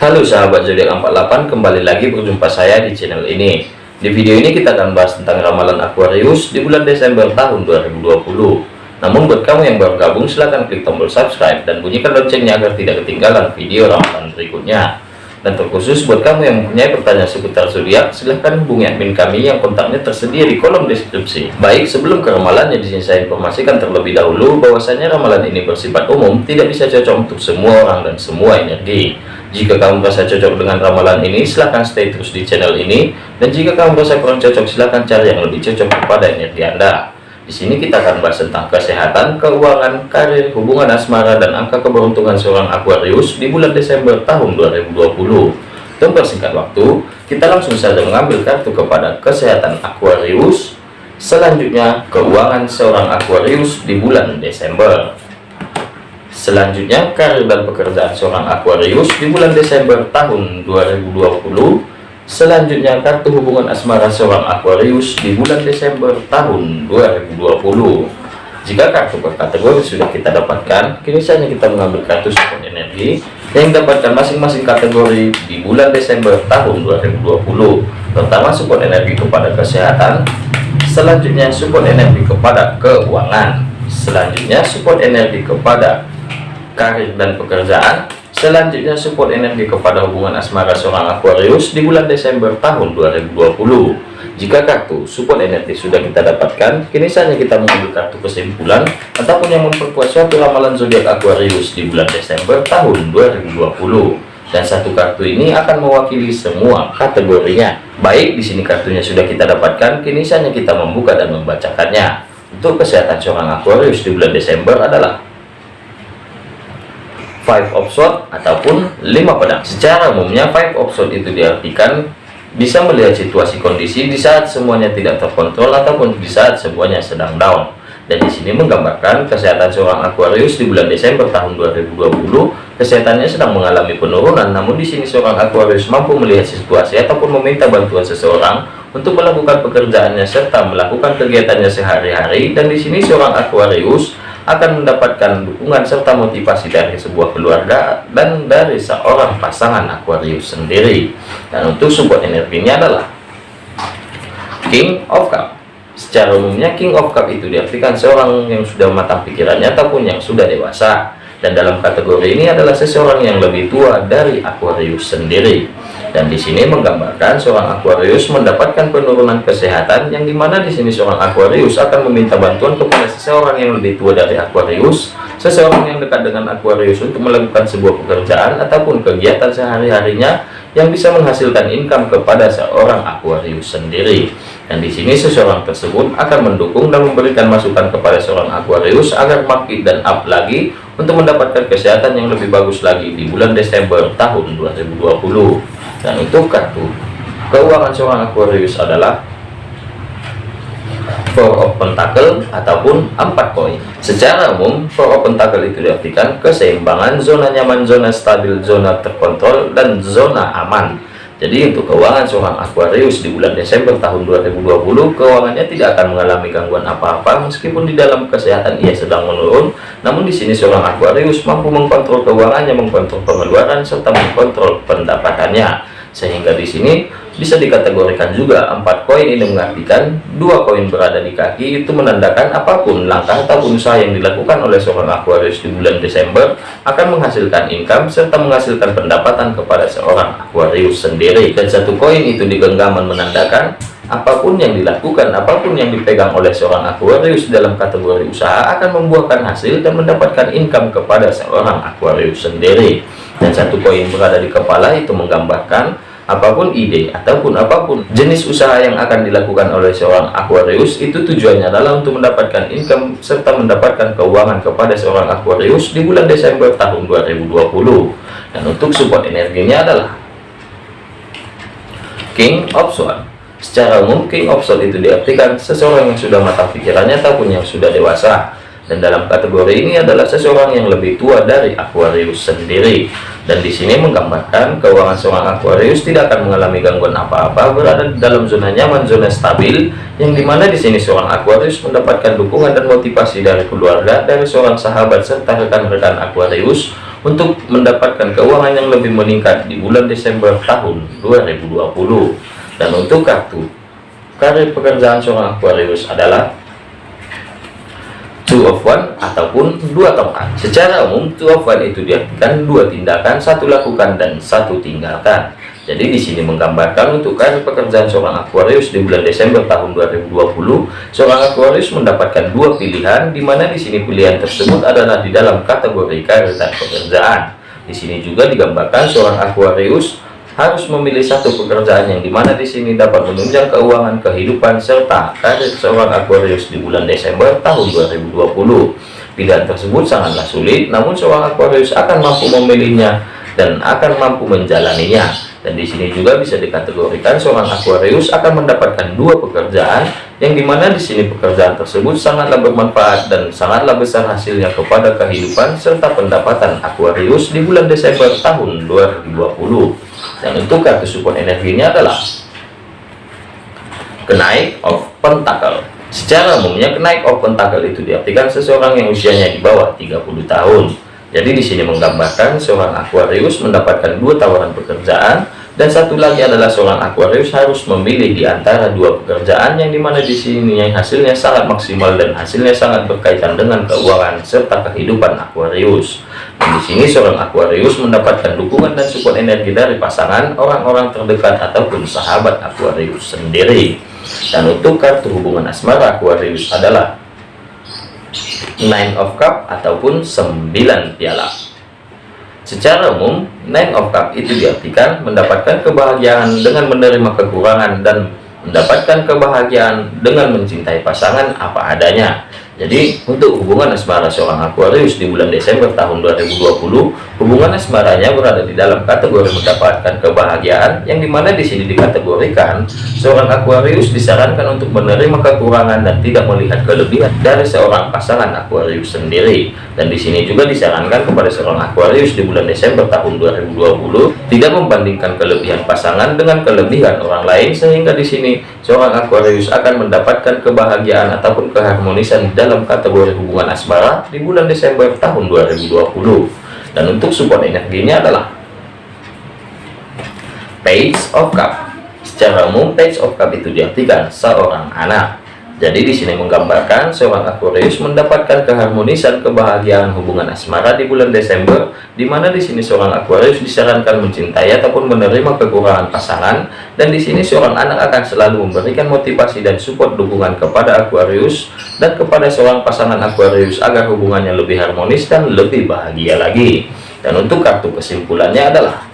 Halo sahabat zodiak 48 kembali lagi berjumpa saya di channel ini di video ini kita akan bahas tentang ramalan Aquarius di bulan Desember tahun 2020 namun buat kamu yang baru gabung silahkan klik tombol subscribe dan bunyikan loncengnya agar tidak ketinggalan video ramalan berikutnya dan terkhusus buat kamu yang mempunyai pertanyaan seputar zodiak, silahkan hubungi admin kami yang kontaknya tersedia di kolom deskripsi. Baik, sebelum ke ramalannya di sini saya informasikan terlebih dahulu bahwasanya ramalan ini bersifat umum, tidak bisa cocok untuk semua orang dan semua energi. Jika kamu merasa cocok dengan ramalan ini, silahkan stay terus di channel ini. Dan jika kamu merasa kurang cocok, silahkan cari yang lebih cocok kepada energi Anda. Di sini kita akan bahas tentang kesehatan, keuangan, karir, hubungan asmara, dan angka keberuntungan seorang Aquarius di bulan Desember tahun 2020. Untuk persingkat waktu, kita langsung saja mengambil kartu kepada kesehatan Aquarius. Selanjutnya, keuangan seorang Aquarius di bulan Desember. Selanjutnya, karir dan pekerjaan seorang Aquarius di bulan Desember tahun 2020 Selanjutnya kartu hubungan asmara seorang Aquarius di bulan Desember tahun 2020. Jika kartu per kategori sudah kita dapatkan, kini saatnya kita mengambil kartu support energi yang dapatkan masing-masing kategori di bulan Desember tahun 2020. Pertama support energi kepada kesehatan, selanjutnya support energi kepada keuangan, selanjutnya support energi kepada karir dan pekerjaan, Selanjutnya support energi kepada hubungan asmara seorang Aquarius di bulan Desember tahun 2020. Jika kartu support energi sudah kita dapatkan, kini saatnya kita mengambil kartu kesimpulan ataupun yang memperkuat suatu ramalan zodiak Aquarius di bulan Desember tahun 2020. Dan satu kartu ini akan mewakili semua kategorinya. Baik, di sini kartunya sudah kita dapatkan, kini saatnya kita membuka dan membacakannya. Untuk kesehatan seorang Aquarius di bulan Desember adalah five of sword ataupun lima pedang. Secara umumnya five of sword itu diartikan bisa melihat situasi kondisi di saat semuanya tidak terkontrol ataupun di saat semuanya sedang down. Dan di sini menggambarkan kesehatan seorang Aquarius di bulan Desember tahun 2020 kesehatannya sedang mengalami penurunan namun di sini seorang Aquarius mampu melihat situasi ataupun meminta bantuan seseorang untuk melakukan pekerjaannya serta melakukan kegiatannya sehari-hari. Dan di sini seorang Aquarius akan mendapatkan dukungan serta motivasi dari sebuah keluarga dan dari seorang pasangan Aquarius sendiri. Dan untuk support energinya adalah King of Cup. Secara umumnya King of Cup itu diartikan seorang yang sudah matang pikirannya ataupun yang sudah dewasa. Dan dalam kategori ini adalah seseorang yang lebih tua dari Aquarius sendiri dan di sini menggambarkan seorang Aquarius mendapatkan penurunan kesehatan yang di mana di sini seorang Aquarius akan meminta bantuan kepada seseorang yang lebih tua dari Aquarius. Seseorang yang dekat dengan Aquarius untuk melakukan sebuah pekerjaan ataupun kegiatan sehari-harinya yang bisa menghasilkan income kepada seorang Aquarius sendiri. Dan di sini seseorang tersebut akan mendukung dan memberikan masukan kepada seorang Aquarius agar makin dan up lagi untuk mendapatkan kesehatan yang lebih bagus lagi di bulan Desember tahun 2020 dan untuk kartu keuangan seorang Aquarius adalah Four of Pentacle ataupun empat koin. Secara umum, Four of Pentacle itu diartikan keseimbangan, zona nyaman, zona stabil, zona terkontrol, dan zona aman. Jadi untuk keuangan seorang Aquarius di bulan Desember tahun 2020, keuangannya tidak akan mengalami gangguan apa-apa meskipun di dalam kesehatan ia sedang menurun. Namun di sini seorang Aquarius mampu mengkontrol keuangannya, mengkontrol pengeluaran serta mengkontrol pendapatannya sehingga di sini bisa dikategorikan juga empat koin ini mengartikan dua koin berada di kaki itu menandakan apa pun langkah ataupun usaha yang dilakukan oleh seorang Aquarius di bulan Desember akan menghasilkan income serta menghasilkan pendapatan kepada seorang Aquarius sendiri. Dan satu koin itu di genggaman menandakan apa pun yang dilakukan apa pun yang dipegang oleh seorang Aquarius dalam kategori usaha akan membuahkan hasil dan mendapatkan income kepada seorang Aquarius sendiri. Dan satu koin berada di kepala itu menggambarkan apa pun ide ataupun apa pun jenis usaha yang akan dilakukan oleh seorang Aquarius itu tujuannya adalah untuk mendapatkan income serta mendapatkan keuangan kepada seorang Aquarius di bulan Desember tahun 2020 dan untuk support energinya adalah King of Swords. Secara umum King of Swords itu diartikan seseorang yang sudah matang pikirannya ataupun yang sudah dewasa dan dalam kategori ini adalah seseorang yang lebih tua dari Aquarius sendiri. Dan di sini menggambarkan keuangan seorang Aquarius tidak akan mengalami gangguan apa-apa berada di dalam zona nyaman zona stabil yang di mana di sini seorang Aquarius mendapatkan dukungan dan motivasi dari keluarga dari seorang sahabat serta rekan-rekan Aquarius untuk mendapatkan keuangan yang lebih meningkat di bulan Desember tahun 2020 dan untuk kartu karir pekerjaan seorang Aquarius adalah two of one ataupun dua tongkat. Secara umum two of one itu diartikan dua tindakan satu lakukan dan satu tinggalkan. Jadi di sini menggambarkan untuk karir pekerjaan seorang Aquarius di bulan Desember tahun 2020 seorang Aquarius mendapatkan dua pilihan di mana di sini pilihan tersebut adalah di dalam kategori karir dan pekerjaan. Di sini juga digambarkan seorang Aquarius harus memilih satu pekerjaan yang di mana di sini dapat menunjang keuangan kehidupan serta karir seorang Aquarius di bulan Desember tahun 2020 pilihan tersebut sangatlah sulit namun seorang Aquarius akan mampu memilihnya dan akan mampu menjalaninya. Dan di sini juga bisa dikategorikan seorang Aquarius akan mendapatkan dua pekerjaan yang di mana di sini pekerjaan tersebut sangatlah bermanfaat dan sangatlah besar hasilnya kepada kehidupan serta pendapatan Aquarius di bulan Desember tahun 2020 dan untuk kartu support energinya adalah kenaik of pentacle. Secara umumnya kenaik of pentacle itu diartikan seseorang yang usianya di bawah 30 tahun. Jadi di sini menggambarkan seorang Aquarius mendapatkan dua tawaran pekerjaan dan satu lagi adalah seorang Aquarius harus memilih di antara dua pekerjaan yang di mana di sini yang hasilnya sangat maksimal dan hasilnya sangat berkaitan dengan keuangan serta kehidupan Aquarius. Dan di sini seorang Aquarius mendapatkan dukungan dan support energi dari pasangan, orang-orang terdekat ataupun sahabat Aquarius sendiri. Dan untuk kartu hubungan asmara Aquarius adalah Nine of Cup ataupun 9 piala. Secara umum, Nine of Cup itu diartikan mendapatkan kebahagiaan dengan menerima kekurangan dan mendapatkan kebahagiaan dengan mencintai pasangan apa adanya. Jadi untuk hubungan asmara seorang Aquarius di bulan Desember tahun 2020, hubungan asmaranya berada di dalam kategori mendapatkan kebahagiaan yang di mana di sini dikategorikan seorang Aquarius disarankan untuk menerima kekurangan dan tidak melihat kelebihan dari seorang pasangan Aquarius sendiri. Dan di sini juga disarankan kepada seorang Aquarius di bulan Desember tahun 2020 tidak membandingkan kelebihan pasangan dengan kelebihan orang lain sehingga di sini seorang Aquarius akan mendapatkan kebahagiaan ataupun keharmonisan dalam kategori hubungan asmara di bulan Desember tahun 2020 dan untuk support energinya adalah Page of Cup. Secara umum Page of Cup itu diartikan seorang anak jadi di sini menggambarkan seorang Aquarius mendapatkan keharmonisan kebahagiaan hubungan asmara di bulan Desember, di mana di sini seorang Aquarius disarankan mencintai ataupun menerima kekurangan pasangan, dan di sini seorang anak akan selalu memberikan motivasi dan support dukungan kepada Aquarius dan kepada seorang pasangan Aquarius agar hubungannya lebih harmonis dan lebih bahagia lagi. Dan untuk kartu kesimpulannya adalah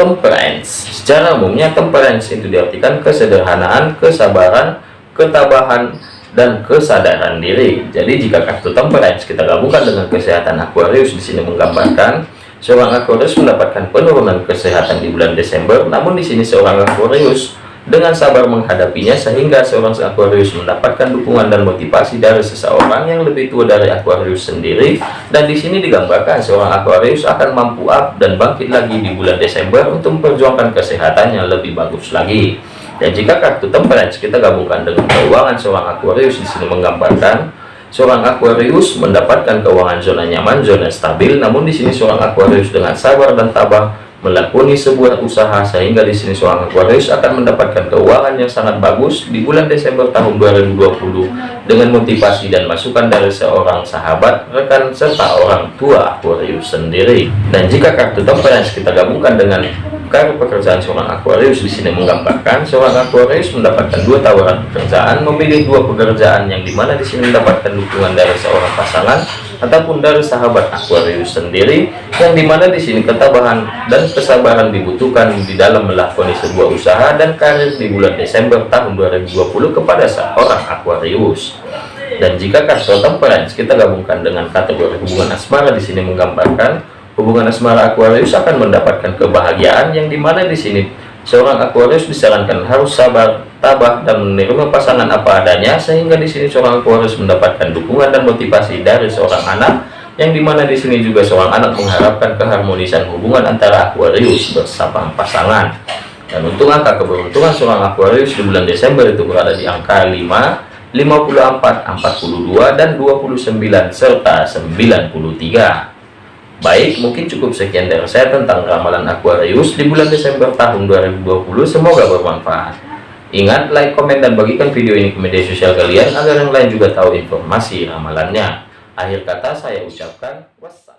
temperance. Secara umumnya temperance itu diartikan kesederhanaan kesabaran ketabahan dan kesadaran diri. Jadi jika kartu temperance kita gabungkan dengan kesehatan Aquarius di sini menggambarkan seorang Aquarius mendapatkan penurunan kesehatan di bulan Desember. Namun di sini seorang Aquarius dengan sabar menghadapinya sehingga seorang Aquarius mendapatkan dukungan dan motivasi dari seseorang yang lebih tua dari Aquarius sendiri. Dan di sini digambarkan seorang Aquarius akan mampu up dan bangkit lagi di bulan Desember untuk memperjuangkan kesehatan yang lebih bagus lagi. Dan jika kartu temperance kita gabungkan dengan keuangan seorang Aquarius di sini menggambarkan seorang Aquarius mendapatkan keuangan zona nyaman zona stabil. Namun di sini seorang Aquarius dengan sabar dan tabah melakoni sebuah usaha sehingga di sini seorang Aquarius akan mendapatkan keuangan yang sangat bagus di bulan Desember tahun 2020 dengan motivasi dan masukan dari seorang sahabat, rekan serta orang tua Aquarius sendiri. Dan jika kartu temperance kita gabungkan dengan kartu pekerjaan seorang Aquarius di sini menggambarkan seorang Aquarius mendapatkan dua tawaran pekerjaan, memilih dua pekerjaan yang di mana di sini mendapatkan dukungan dari seorang pasangan ataupun dari sahabat Aquarius sendiri yang di mana di sini ketabahan dan kesabaran dibutuhkan di dalam melakoni sebuah usaha dan karir di bulan Desember tahun 2020 kepada seorang Aquarius. Dan jika kartu temperance kita gabungkan dengan kategori hubungan asmara di sini menggambarkan hubungan asmara Aquarius akan mendapatkan kebahagiaan yang di mana di sini seorang Aquarius disarankan harus sabar tabah dan menerima pasangan apa adanya sehingga di sini seorang Aquarius mendapatkan dukungan dan motivasi dari seorang anak yang di mana di sini juga seorang anak mengharapkan keharmonisan hubungan antara Aquarius bersama pasangan dan untuk angka keberuntungan seorang Aquarius di bulan Desember itu berada di angka 5 54, 42, dan 29, serta 93. Baik, mungkin cukup sekian dari saya tentang ramalan Aquarius di bulan Desember tahun 2020. Semoga bermanfaat. Ingat, like, komen, dan bagikan video ini ke media sosial kalian agar yang lain juga tahu informasi ramalannya. Akhir kata saya ucapkan wassalam.